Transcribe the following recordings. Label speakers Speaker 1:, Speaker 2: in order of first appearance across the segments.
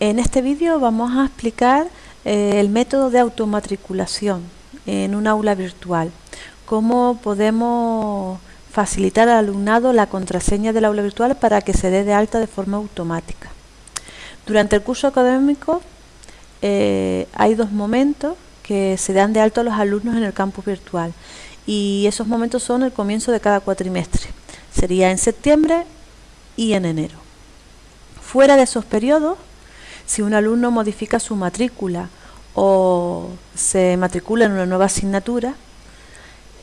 Speaker 1: En este vídeo vamos a explicar eh, el método de automatriculación en un aula virtual. Cómo podemos facilitar al alumnado la contraseña del aula virtual para que se dé de alta de forma automática. Durante el curso académico eh, hay dos momentos que se dan de alta a los alumnos en el campus virtual y esos momentos son el comienzo de cada cuatrimestre. Sería en septiembre y en enero. Fuera de esos periodos si un alumno modifica su matrícula o se matricula en una nueva asignatura,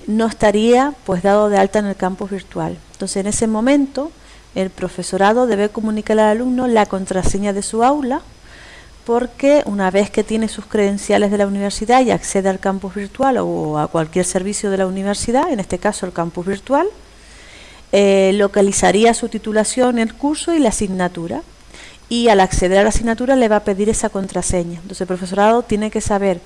Speaker 1: no estaría pues dado de alta en el campus virtual. Entonces en ese momento el profesorado debe comunicar al alumno la contraseña de su aula porque una vez que tiene sus credenciales de la universidad y accede al campus virtual o a cualquier servicio de la universidad, en este caso el campus virtual, eh, localizaría su titulación, el curso y la asignatura y al acceder a la asignatura le va a pedir esa contraseña. Entonces el profesorado tiene que saber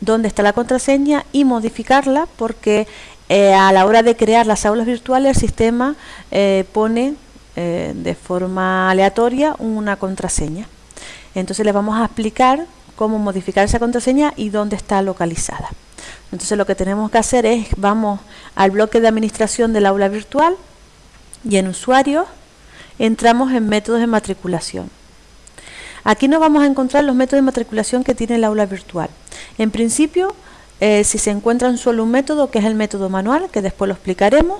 Speaker 1: dónde está la contraseña y modificarla porque eh, a la hora de crear las aulas virtuales el sistema eh, pone eh, de forma aleatoria una contraseña. Entonces le vamos a explicar cómo modificar esa contraseña y dónde está localizada. Entonces lo que tenemos que hacer es, vamos al bloque de administración del aula virtual y en usuarios entramos en métodos de matriculación. Aquí nos vamos a encontrar los métodos de matriculación que tiene el aula virtual. En principio, eh, si se encuentra un solo un método, que es el método manual, que después lo explicaremos,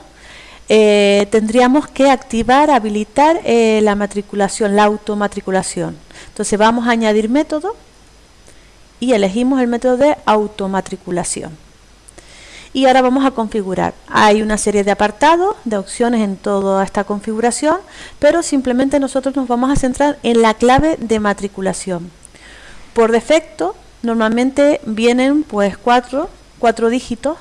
Speaker 1: eh, tendríamos que activar, habilitar eh, la matriculación, la automatriculación. Entonces vamos a añadir método y elegimos el método de automatriculación y ahora vamos a configurar. Hay una serie de apartados, de opciones en toda esta configuración, pero simplemente nosotros nos vamos a centrar en la clave de matriculación. Por defecto, normalmente vienen pues cuatro, cuatro dígitos,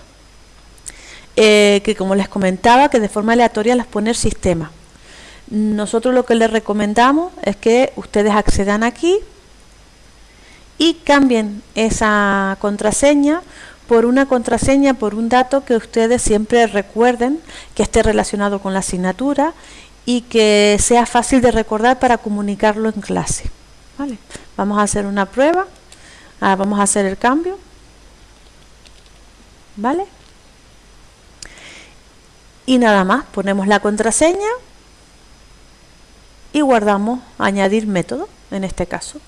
Speaker 1: eh, que como les comentaba, que de forma aleatoria las pone el sistema. Nosotros lo que les recomendamos es que ustedes accedan aquí y cambien esa contraseña por una contraseña, por un dato que ustedes siempre recuerden, que esté relacionado con la asignatura y que sea fácil de recordar para comunicarlo en clase. ¿Vale? Vamos a hacer una prueba. Ahora vamos a hacer el cambio. ¿Vale? Y nada más, ponemos la contraseña y guardamos añadir método, en este caso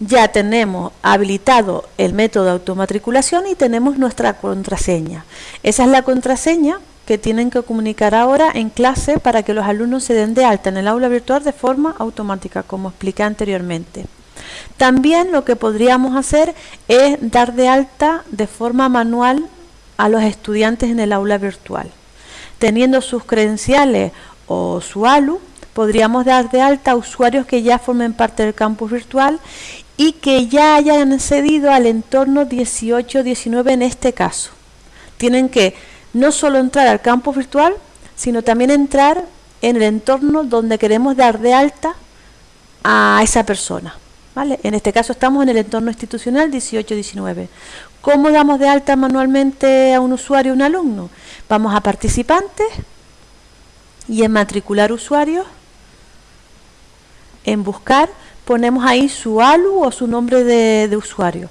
Speaker 1: ya tenemos habilitado el método de automatriculación y tenemos nuestra contraseña. Esa es la contraseña que tienen que comunicar ahora en clase para que los alumnos se den de alta en el aula virtual de forma automática, como expliqué anteriormente. También lo que podríamos hacer es dar de alta de forma manual a los estudiantes en el aula virtual. Teniendo sus credenciales o su ALU, podríamos dar de alta a usuarios que ya formen parte del campus virtual y que ya hayan accedido al entorno 18-19 en este caso. Tienen que no solo entrar al campus virtual, sino también entrar en el entorno donde queremos dar de alta a esa persona. ¿vale? En este caso estamos en el entorno institucional 18-19. ¿Cómo damos de alta manualmente a un usuario o un alumno? Vamos a participantes y en matricular usuarios, en buscar ponemos ahí su ALU o su nombre de, usuario,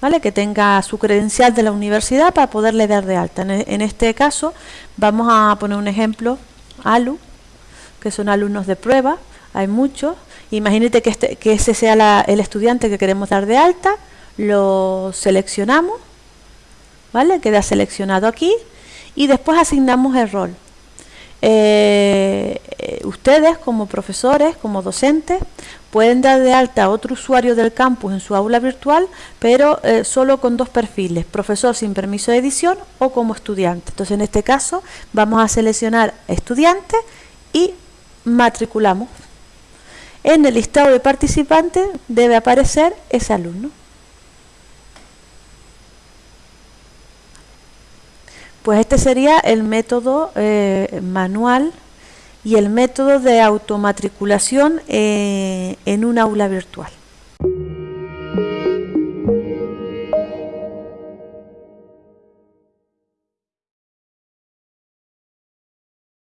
Speaker 1: ¿vale? que tenga su credencial de la universidad para poderle dar de alta. En, este caso vamos a poner un ejemplo, ALU, que son alumnos de prueba, hay muchos. Imagínate que, este, que ese sea el estudiante que queremos dar de alta, lo seleccionamos, ¿vale? Queda seleccionado aquí y después asignamos el rol. Eh, ustedes como profesores, como docentes, pueden dar de alta a otro usuario del campus en su aula virtual, pero eh, solo con dos perfiles, profesor sin permiso de edición o como estudiante. Entonces en este caso vamos a seleccionar estudiante y matriculamos. En el listado de participantes debe aparecer ese alumno. Pues este sería el método eh, manual y el método de automatriculación eh, en un aula virtual.